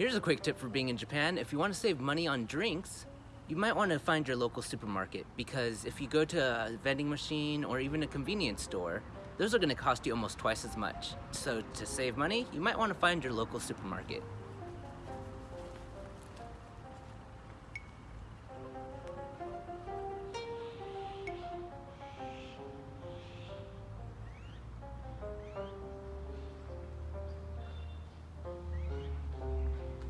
Here's a quick tip for being in Japan. If you want to save money on drinks, you might want to find your local supermarket because if you go to a vending machine or even a convenience store, those are going to cost you almost twice as much. So to save money, you might want to find your local supermarket.